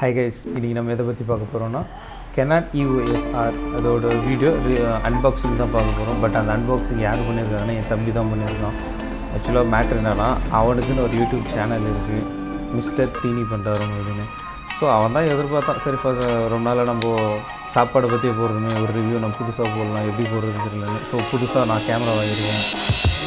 Hi guys இன்றைக்கி நம்ம எதை பற்றி பார்க்க போகிறோம்னா கெனாட் யூஎஸ்ஆர் அதோட வீடியோ அன்பாக்சிங் தான் பார்க்க போகிறோம் பட் அந்த அன்பாக்சிங் யார் பண்ணியிருக்காங்கன்னா என் தம்பி தான் பண்ணியிருக்கான் ஆக்சுவலாக மேட்ரு என்னன்னா அவனுக்குன்னு ஒரு யூடியூப் சேனல் இருக்குது மிஸ்டர் தீனி பண்ணுறவங்க அப்படின்னு. ஸோ அவன் தான் எதிர்பார்த்தான். சரி இப்போ ரொம்ப நாளாக நம்ம சாப்பாடை பற்றி போடுறதுமே ஒரு ரிவ்யூ நம்ம புதுசாக போடலாம் எப்படி போடுறது தெரியலன்னு ஸோ புதுசாக நான் கேமரா வாங்கியிருக்கேன்.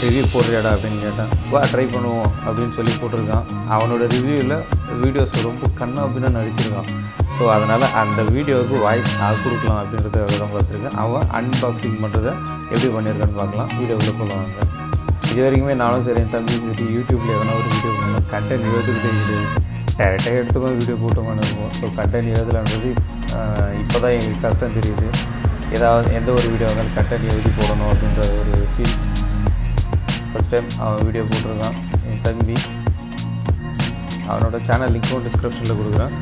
ரிவ்யூ போடுறியாடா அப்படின்னு கேட்டேன். வா ட்ரை பண்ணுவோம் அப்படின்னு சொல்லி போட்டிருக்கான். அவனோட ரிவ்யூவில் வீடியோஸ் ரொம்ப கண்ணா அப்படின்னு நடிச்சிருக்கான். ஸோ அதனால் அந்த வீடியோவுக்கு வாய்ஸ் நான் கொடுக்கலாம் அப்படின்றத விதம் பார்த்துருக்கேன். அவன் அன்பாக்சிங் பண்ணுறதை எப்படி பண்ணியிருக்கான்னு பார்க்கலாம். வீடியோவில் போடுவாங்க இது வரைக்குமே நானும் சரி என் தம்பி சரி யூடியூப்பில் எதனா ஒரு வீடியோ பண்ணலாம் கண்டென்ட் எழுதுக்கிட்டே கிடையாது டேரெக்டாக எடுத்துக்கோ வீடியோ போட்டோமான்னு இருக்கும் ஸோ கண்டென்ட் எழுதலான்றது இப்போ தான் எங்களுக்கு கஷ்டம் தெரியுது. ஏதாவது எந்த ஒரு வீடியோ வந்தாலும் கண்டென்ட் எழுதி போடணும் அப்படின்ற ஒரு ஃபீல் ஃபஸ்ட் டைம் அவன் வீடியோ போட்டிருக்கான் என் தம்பி. அவனோட சேனல் லிங்க்கும் டிஸ்கிரிப்ஷனில் கொடுக்குறேன்.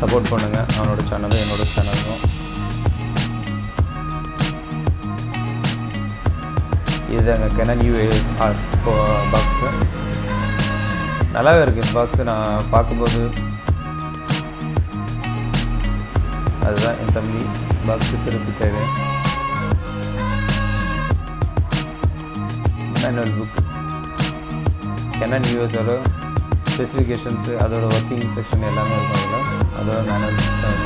சப்போர்ட் பண்ணுங்கள் அவனோட சேனலும் என்னோட சேனலும் இதுதாங்க கெனன் யூஏஎஸ்ஆர் பாக்ஸு நல்லாவே இருக்குது இந்த பாக்ஸு நான் பார்க்கும்போது அதுதான் என் தம்பி. பாக்ஸு தேவை. மேனுவல் புக் கெனன் யூஎஸோட ஸ்பெசிஃபிகேஷன்ஸு அதோட ஒர்க்கிங் செக்ஷன் எல்லாமே இருக்கும் அதில். அதோட மேனுவல் புக் தான்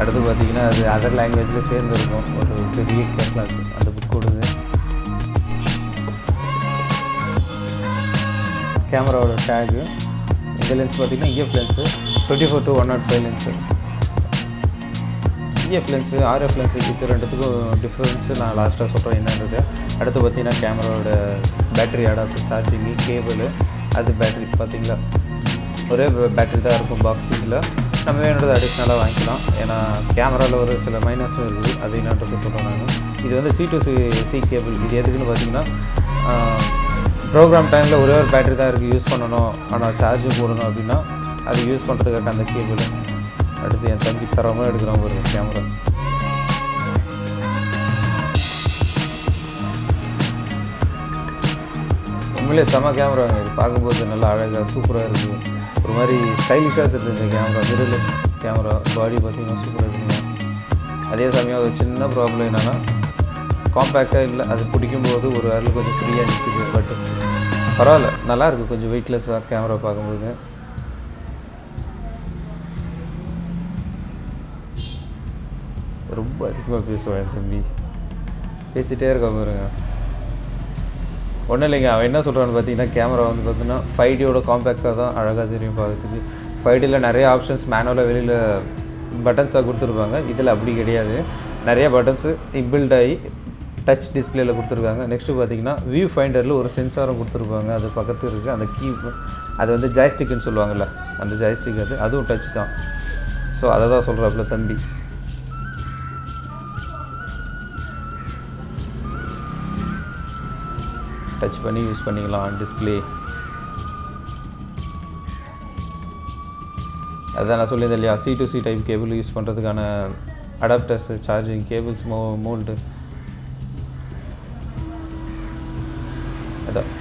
அடுத்து பார்த்தீங்கன்னா அது அதர் லாங்குவேஜில் சேர்ந்து இருக்கும். ஒரு பெரிய கேட்லாக் அந்த புக் கொடுது கேமராவோட டேகு இந்த லென்ஸ் பார்த்தீங்கன்னா EF lens twenty four to one naught five lens EF lens RF lens இது ரெண்டுத்துக்கும் டிஃப்ரென்ஸு நான் லாஸ்ட்டாக சொல்கிறேன் என்னன்றது. அடுத்து பார்த்தீங்கன்னா கேமராவோட பேட்டரி அடாப்டர் சார்ஜிங்கு கேபிள் அது பேட்டரி பார்த்திங்களா? ஒரே பேட்டரி தான் இருக்கும் பாக்ஸ் இதில். நம்ம வேணுன்றது அடிஷ்னலாக வாங்கிக்கலாம். ஏன்னா கேமராவில் ஒரு சில மைனஸும் இருக்குது அது என்னன்றது சொல்கிறேன் நான். இது வந்து C to C C cable இது எதுக்குன்னு பார்த்தீங்கன்னா ப்ரோக்ராம் டைமில் ஒரே ஒரு பேட்டரி தான் இருக்குது யூஸ் பண்ணணும். ஆனால் சார்ஜ் போடணும் அப்படின்னா அது யூஸ் பண்ணுறதுக்காக அந்த கேபிள் அடுத்து என் தம்பி தரமாக எடுக்கிறான் ஒரு கேமரா உண்மையிலே செம கேமரா இது பார்க்கும்போது நல்லா அழகாக சூப்பராக இருக்குது ஒரு மாதிரி ஸ்டைலிஷாக தெரிஞ்ச கேமரா மிரர்லெஸ் கேமரா பாடி பார்த்தீங்கன்னா சூப்பராக இருக்குங்க. அதே சமயம் ஒரு சின்ன ப்ராப்ளம் என்னென்னா காம்பேக்டாக இல்லை. அது பிடிக்கும்போது ஒரு விரல் கொஞ்சம் ஃப்ரீயாக நிற்கிது பட் பரவாயில்ல. நல்லா இருக்குது கொஞ்சம் வெயிட்லெஸ்ஸாக கேமரா பார்க்கும்போது. ரொம்ப அதிகமாக பேசுவேன் தம்பி. பேசிகிட்டே இருக்க பாருங்க. ஒன்றும் இல்லைங்க. அவன் என்ன சொல்கிறான்னு பார்த்தீங்கன்னா கேமரா வந்து பார்த்தீங்கன்னா ஃபைவ் டியோட காம்பேக்டாக தான் அழகாக தெரியும் பார்க்குறதுக்கு. ஃபைவ் டியில் நிறைய ஆப்ஷன்ஸ் மேனுவலாக வெளியில் பட்டன்ஸாக கொடுத்துருப்பாங்க. இதில் அப்படி கிடையாது. நிறைய பட்டன்ஸு இம்பில்ட் ஆகி டச் டிஸ்பிளேயில் கொடுத்துருக்காங்க. நெக்ஸ்ட்டு பார்த்தீங்கன்னா வியூ ஃபைண்டரில் ஒரு சென்சாரும் கொடுத்துருப்பாங்க அது பக்கத்து இருக்குது அந்த கீ அது வந்து ஜாய்ஸ்டிக்குன்னு சொல்லுவாங்கள்ல அந்த ஜாய்ஸ்டிக் அது. அதுவும் டச் தான். ஸோ அதை தான் சொல்கிறாப்புல தம்பி. டச் பண்ணி யூஸ் பண்ணிக்கலாம் டிஸ்பிளே அதான் நான் சொல்லியிருந்தேன் இல்லையா? C to C type cable use பண்ணுறதுக்கான அடாப்டர்ஸ் சார்ஜிங் கேபிள்ஸ் மோ mould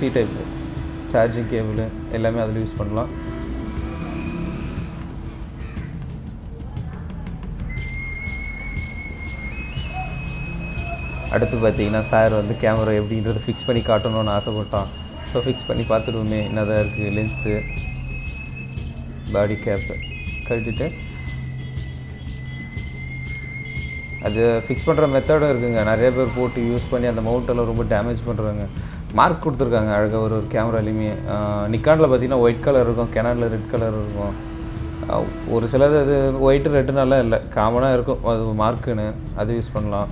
C type charging cable எல்லாமே அதில் யூஸ் பண்ணலாம். அடுத்து பார்த்தீங்கன்னா சார் வந்து கேமரா எப்படின்றத ஃபிக்ஸ் பண்ணி காட்டணும்னு ஆசைப்பட்டான். ஸோ ஃபிக்ஸ் பண்ணி பார்த்துடுவோமே என்னதான் இருக்குது லென்ஸு பாடி கேப்பு கட்டிட்டு அது ஃபிக்ஸ் பண்ணுற மெத்தடும் இருக்குங்க. நிறைய பேர் போட்டு யூஸ் பண்ணி அந்த மவுண்டெல்லாம் ரொம்ப டேமேஜ் பண்ணுறாங்க மார்க் கொடுத்துருக்காங்க. அழகாக ஒரு ஒரு கேமராலையுமே நிக்கானில் பார்த்தீங்கன்னா ஒயிட் கலர் இருக்கும் கெனானில் ரெட் கலர் இருக்கும். ஒரு சிலது அது ஒயிட்டு ரெட்டுனாலாம் இல்லை. காமனாக இருக்கும். அது மார்க்குன்னு அது யூஸ் பண்ணலாம்.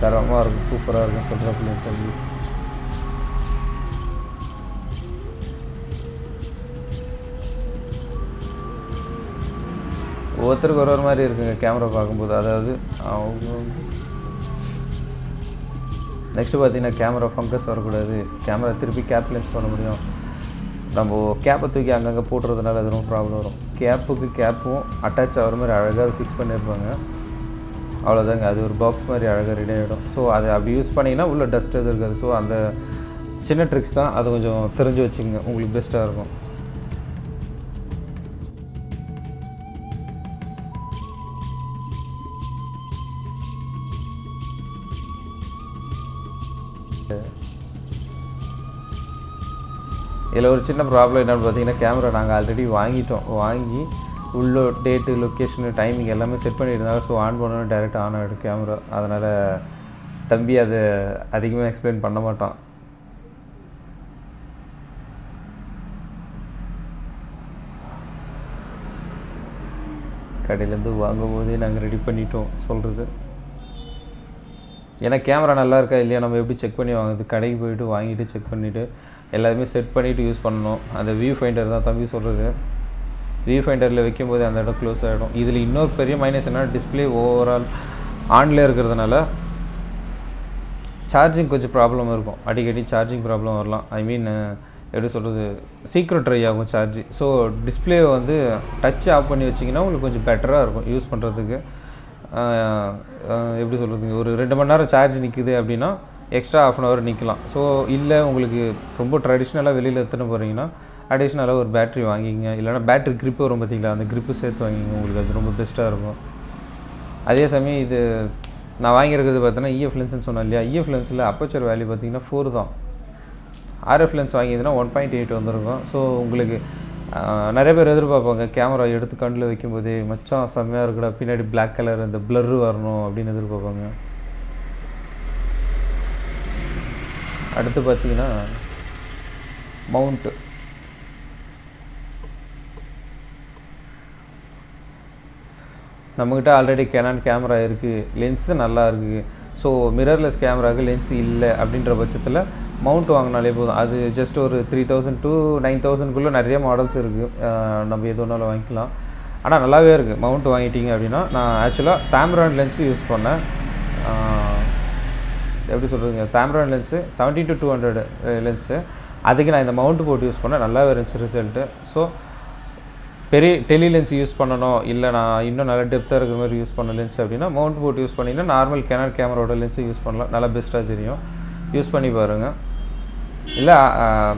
தரமாக இருக்கும். சூப்பராக இருக்கும் சொல்கிறப்பல ஒவ்வொருத்தருக்கு ஒரு ஒரு மாதிரி இருக்குங்க கேமரா பார்க்கும்போது. அதாவது அவங்க நெக்ஸ்ட்டு பார்த்தீங்கன்னா கேமரா ஃபங்கஸ் வரக்கூடாது. கேமரா திருப்பி கேப் லென்ஸ் பண்ண முடியும். நம்ம கேப்பை தூக்கி அங்கங்கே போட்டுறதுனால அது ரொம்ப ப்ராப்ளம் வரும். கேப்புக்கு கேப்பும் அட்டாச் ஆகிற மாதிரி அழகாக ஃபிக்ஸ் பண்ணியிருப்பாங்க அவ்வளோதாங்க அது ஒரு பாக்ஸ் மாதிரி அழகாக ரெடி ஆகிடும் ஸோ அதை அப்படி யூஸ் பண்ணிங்கன்னா உள்ளே டஸ்ட் எதுவும் இருக்காது. ஸோ அந்த சின்ன ட்ரிக்ஸ் தான். அது கொஞ்சம் தெரிஞ்சு வச்சுங்க உங்களுக்கு பெஸ்ட்டாக இருக்கும். இதில் ஒரு சின்ன ப்ராப்ளம் என்னென்னு பார்த்தீங்கன்னா கேமரா நாங்கள் ஆல்ரெடி வாங்கிட்டோம். வாங்கி உள்ள டேட்டு லொக்கேஷனு டைமிங் எல்லாமே செட் பண்ணியிருந்தாங்க. ஸோ ஆன் பண்ணணும் டேரெக்ட் ஆன் ஆகிடும் கேமரா அதனால் தம்பி அதை அதிகமாக எக்ஸ்பிளைன் பண்ண மாட்டான். கடையிலேருந்து வாங்கும் போதே நாங்கள் ரெடி பண்ணிட்டோம் சொல்கிறது ஏன்னா கேமரா நல்லா இருக்கா இல்லையா? நம்ம எப்படி செக் பண்ணி வாங்குறது? கடைக்கு போயிட்டு வாங்கிட்டு செக் பண்ணிவிட்டு எல்லாருமே செட் பண்ணிவிட்டு யூஸ் பண்ணணும். அந்த வியூ ஃபைண்டர் தான் தம்பி சொல்கிறது வியூ ஃபைண்டரில் வைக்கும்போது அந்த இடம் க்ளோஸ் ஆகிடும் இதில் இன்னொரு பெரிய மைனஸ் என்ன டிஸ்பிளே ஓவரால் ஆன்லேயே இருக்கிறதுனால சார்ஜிங் கொஞ்சம் ப்ராப்ளம் இருக்கும். அடிக்கடி சார்ஜிங் ப்ராப்ளம் வரலாம். ஐ மீன் எப்படி சொல்கிறது சீக்கிரம் ட்ரை ஆகும் சார்ஜ் ஸோ டிஸ்பிளே வந்து டச் ஆஃப் பண்ணி வச்சிங்கன்னா உங்களுக்கு கொஞ்சம் பெட்டராக இருக்கும் யூஸ் பண்ணுறதுக்கு எப்படி சொல்கிறது ஒரு ரெண்டு மணி நேரம் சார்ஜ் நிற்குது அப்படின்னா எக்ஸ்ட்ரா ஆஃப் அன் ஹவர் நிற்கலாம் ஸோ இல்லை உங்களுக்கு ரொம்ப ட்ரெடிஷ்னலாக வெளியில் எடுத்துன்னு போகிறீங்கன்னா அடிஷ்னலாக ஒரு பேட்ரி வாங்கிங்க இல்லைனா பேட்ரி கிரிப்பு வரும் பார்த்தீங்களா? அந்த கிரிப்பு சேர்த்து வாங்கிங்க உங்களுக்கு அது ரொம்ப பெஸ்ட்டாக இருக்கும். அதே சமயம் இது நான் வாங்கியிருக்கிறது பார்த்தீங்கன்னா இஎஃப் லென்ஸ்னு சொன்னேன் இல்லையா? இஎஃப் லென்ஸில் அப்பச்சர் வேல்யூ பார்த்தீங்கன்னா ஃபோர் தான். ஆர்எஃப் லென்ஸ் வாங்கியதுன்னா ஒன் பாயிண்ட் எயிட் வந்திருக்கும். ஸோ உங்களுக்கு நிறைய பேர் எதிர்பார்ப்பாங்க. கேமரா எடுத்து கண்ணில் வைக்கும்போதே மச்சான் செம்மையாக இருக்குடா. பின்னாடி பிளாக் கலர் அந்த blur வரணும். அப்படின்னு எதிர்பார்ப்பாங்க. அடுத்து பார்த்தீங்கன்னா மவுண்ட்டு நம்மக்கிட்ட ஆல்ரெடி கேனான் கேமரா இருக்குது லென்ஸு நல்லா இருக்குது ஸோ மிரர்லெஸ் கேமராவுக்கு லென்ஸ் இல்லை அப்படின்ற பட்சத்தில் மவுண்ட் வாங்கினாலே போதும். அது ஜஸ்ட் ஒரு த்ரீ தௌசண்ட் டூ நைன் தௌசண்ட்குள்ளே நிறைய மாடல்ஸ் இருக்குது நம்ம எது ஒன்றாலும் வாங்கிக்கலாம். ஆனால் நல்லாவே இருக்குது மவுண்ட் வாங்கிட்டீங்க அப்படின்னா நான் ஆக்சுவலாக தாம்ரான் லென்ஸ் யூஸ் பண்ணேன். எப்படி சொல்கிறதுங்க Tamron lens seventeen to two hundred lens அதுக்கு நான் இந்த மவுண்ட் போட்டு யூஸ் பண்ணேன். நல்லாவே இருந்துச்சு ரிசல்ட்டு ஸோ பெரிய டெலி லென்ஸ் யூஸ் பண்ணணும். இல்லை நான் இன்னும் நல்ல டெப்த்தாக இருக்கிற மாதிரி யூஸ் பண்ண லென்ஸ் அப்படின்னா மவுண்ட் போட்டு யூஸ் பண்ணிங்கன்னா நார்மல் கேனர் கேமராவோட லென்ஸ் யூஸ் பண்ணலாம். நல்லா பெஸ்ட்டாக தெரியும். யூஸ் பண்ணி பாருங்கள் இல்லை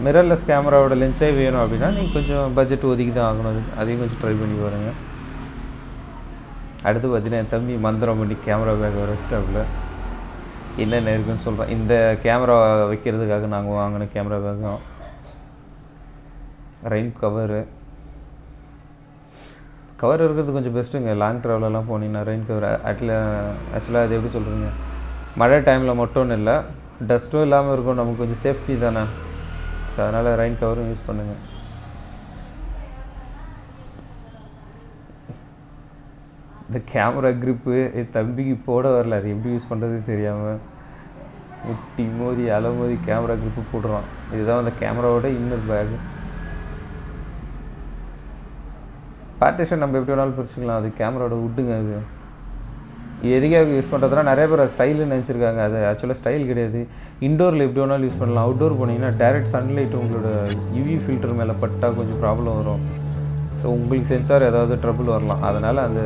மிரர்லெஸ் கேமராவோட லென்ஸே வேணும் அப்படின்னா நீங்கள் கொஞ்சம் பட்ஜெட் ஒதுக்கி தான் ஆகணும். அது அதையும் கொஞ்சம் ட்ரை பண்ணி பாருங்கள் அடுத்து பார்த்தீங்கன்னா என் தம்பி மந்திரம் பண்ணி கேமரா பேக் வர வச்சிட்டாப்புல. என்னென்ன இருக்குன்னு சொல்கிறேன் இந்த கேமரா வைக்கிறதுக்காக நாங்கள் வாங்கின கேமரா பேக்கும் ரெயின் கவரு கவர் இருக்கிறது கொஞ்சம் பெஸ்ட்டுங்க லாங் ட்ராவலெல்லாம் போனீங்கன்னா ரெயின் கவர் அட்ல ஆக்சுவலாக அது எப்படி சொல்கிறீங்க மழை டைமில் மட்டும்னு இல்லை டஸ்ட்டும் இல்லாமல் இருக்கும். நமக்கு கொஞ்சம் சேஃப்டி தானே? ஸோ அதனால் ரெயின் கவரும் யூஸ் பண்ணுங்கள் இந்த கேமரா க்ரிப்பு தம்பிக்கு போட வரல. அது எப்படி யூஸ் பண்ணுறது தெரியாமல் முட்டி மோதி அலை மோதி கேமரா க்ரிப்பு போடுறான் இதுதான் அந்த கேமராவோட இன்னொரு பேக் பார்ட்டிஷன் நம்ம எப்படி வேணாலும் பிரிச்சுக்கலாம். அது கேமராவோட உட்டுங்க அது. இது எதுக்காக யூஸ் பண்ணுறதுனா நிறைய பேர் ஸ்டைலுன்னு நினச்சிருக்காங்க. அது ஆக்சுவலாக ஸ்டைல் கிடையாது. இண்டோரில் எப்படி வேணாலும் யூஸ் பண்ணலாம். அவுட்டோர் போனீங்கன்னா டேரெக்ட் சன்லைட் உங்களோட யூவி ஃபில்டர் மேலே பட்டால் கொஞ்சம் ப்ராப்ளம் வரும். ஸோ உங்களுக்கு சென்சார் ஏதாவது ட்ரபிள் வரலாம். அதனால் அந்த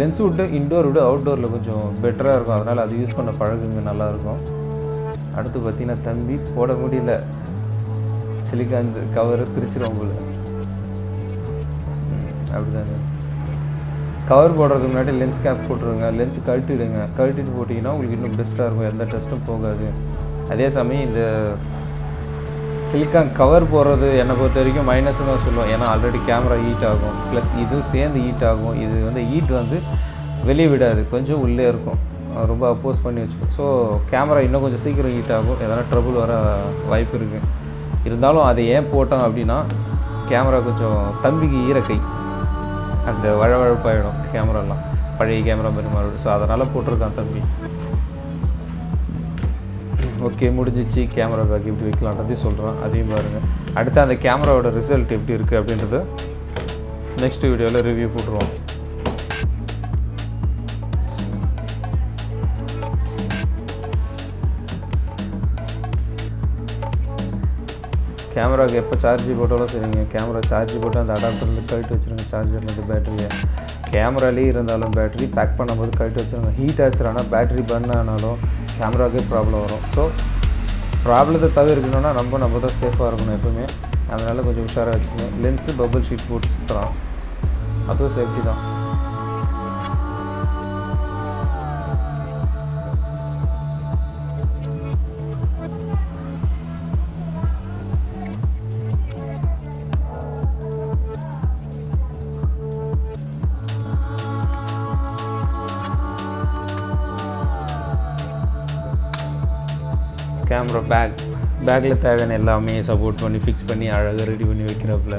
லென்ஸ் விட்டு இண்டோர் விட அவுட்டோரில் கொஞ்சம் பெட்டராக இருக்கும். அதனால் அது யூஸ் பண்ண பழகுங்க நல்லாயிருக்கும் அடுத்து பார்த்திங்கன்னா தம்பி போட முடியல. சிலிக்கான் கவர் பிரிச்சிடும் உங்களை. அப்படிதாங்க கவர் போடுறதுக்கு முன்னாடி லென்ஸ் கேப் போட்டுருங்க லென்ஸ் கழட்டிடுங்க. கழட்டிட்டு போட்டிங்கன்னா உங்களுக்கு இன்னும் பெஸ்ட்டாக இருக்கும். எந்த டெஸ்ட்டும் போகாது. அதே சமயம் இந்த சிலிக்கான் கவர் போடுறது என்னை பொறுத்த வரைக்கும் மைனஸ்னு தான் சொல்லுவோம் ஏன்னா ஆல்ரெடி கேமரா ஹீட் ஆகும். ப்ளஸ் இதுவும் சேர்ந்து ஹீட் ஆகும். இது வந்து ஹீட் வந்து வெளியே விடாது. கொஞ்சம் உள்ளே இருக்கும். ரொம்ப அப்போஸ் பண்ணி வச்சுக்கும். ஸோ கேமரா இன்னும் கொஞ்சம் சீக்கிரம் ஹீட் ஆகும். எதனா ட்ரபுள் வர வாய்ப்பு இருக்குது இருந்தாலும் அதை ஏன் போட்டோம் அப்படின்னா கேமரா கொஞ்சம் தம்பிக்கு ஈரக்கை. அந்த வழவழப்பாயிடும் கேமராலாம் பழைய கேமரா மாதிரி மாறிடும். ஸோ அதனால் போட்டிருக்கான் தம்பி. ஓகே முடிஞ்சிச்சு. கேமரா பேக் எப்படி வைக்கலான்றதையும் சொல்கிறேன் அதையும் பாருங்கள் அடுத்து அந்த கேமராவோட ரிசல்ட் எப்படி இருக்குது அப்படின்றது நெக்ஸ்ட் வீடியோவில் ரிவ்யூ போட்டுருவோம். கேமராவுக்கு எப்போ சார்ஜ் போட்டாலும் சரிங்க. கேமரா சார்ஜ் போட்டு அந்த அடாப்டர்லேருந்து கழட்டி வச்சுருங்க. சார்ஜர்லேருந்து பேட்டரியை கேமராலேயே இருந்தாலும் பேட்டரி பேக் பண்ணும்போது கழட்டி வச்சுருங்க. ஹீட் ஆச்சுனா பேட்டரி பர்ன் ஆனாலும் கேமராவுக்கே ப்ராப்ளம் வரும். ஸோ ப்ராப்ளத்தை தவிர்க்கணும்னா நம்ம நம்ம தான் சேஃபாக இருக்கணும் எப்பவுமே. அதனால் கொஞ்சம் உஷாராக வச்சுக்கணும் லென்ஸு பபுள் ஷீட் போட்டு சுற்றுறான் அதுவும் சேஃப்டி தான். கேமரா பேக் பேக்கில் தேவையான எல்லாமே சப்போர்ட் பண்ணி ஃபிக்ஸ் பண்ணி அழகாக ரெடி பண்ணி வைக்கிறப்பில்.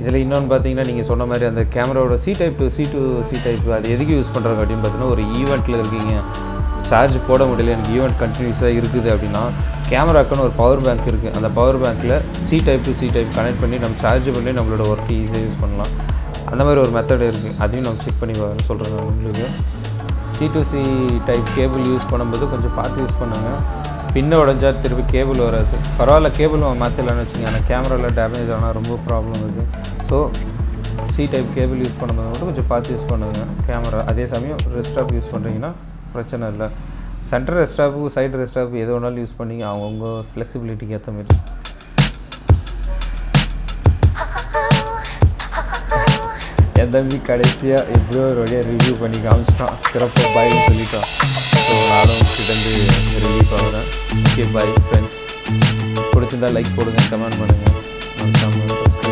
இதில் இன்னொன்று பார்த்தீங்கன்னா நீங்கள் சொன்ன மாதிரி அந்த கேமராவோட C type C to C type அது எதுக்கு யூஸ் பண்ணுறாங்க அப்படின்னு பார்த்தீங்கன்னா ஒரு ஈவெண்ட்டில் இருக்கீங்க. சார்ஜ் போட முடியல எனக்கு ஈவெண்ட் கண்டினியூஸாக இருக்குது அப்படின்னா கேமராக்குன்னு ஒரு பவர் பேங்க் இருக்குது அந்த பவர் பேங்க்கில் C type C type connect பண்ணி நம்ம சார்ஜ் பண்ணி நம்மளோட ஒர்க் ஈஸியாக யூஸ் பண்ணலாம். அந்த மாதிரி ஒரு மெத்தட் இருக்குது அதையும் நம்ம செக் பண்ணி சொல்கிறேன் உங்களுக்கு. C to C type cable use பண்ணும்போது கொஞ்சம் பார்த்து யூஸ் பண்ணுங்கள் பின்ன உடஞ்சா திருப்பி கேபிள் வராது. பரவாயில்ல கேபிள் மாற்றலான்னு வச்சுங்க ஆனால் கேமராவில் டேமேஜ் ஆனால் ரொம்ப ப்ராப்ளம் இருக்குது so C type cable use பண்ணும்போது மட்டும் கொஞ்சம் பார்த்து யூஸ் பண்ணுங்க. கேமரா அதே சமயம் ரெஸ்டாப் யூஸ் பண்ணுறீங்கன்னா பிரச்சனை இல்லை. சென்டர் ரெஸ்டாப்பு சைடு ரெஸ்டாப்பு எது வேணாலும் யூஸ் பண்ணிங்க. அவங்கவுங்க ஃப்ளெக்சிபிலிட்டிக்கு ஏற்ற மாதிரி. என் தம்பி கடைசியாக எப்படியோ ஒரு வழியாக ரிவ்யூ பண்ணி காமிச்சிட்டான். சிறப்பாக பாய்னு சொல்லிட்டான். ஸோ நானும் கிட்டேருந்து ரிலீஃப் ஆகிறேன் ஓகே பை ஃப்ரெண்ட்ஸ் பிடிச்சிருந்தா லைக் போடுங்க கமெண்ட் பண்ணுங்கள் மறக்காமல்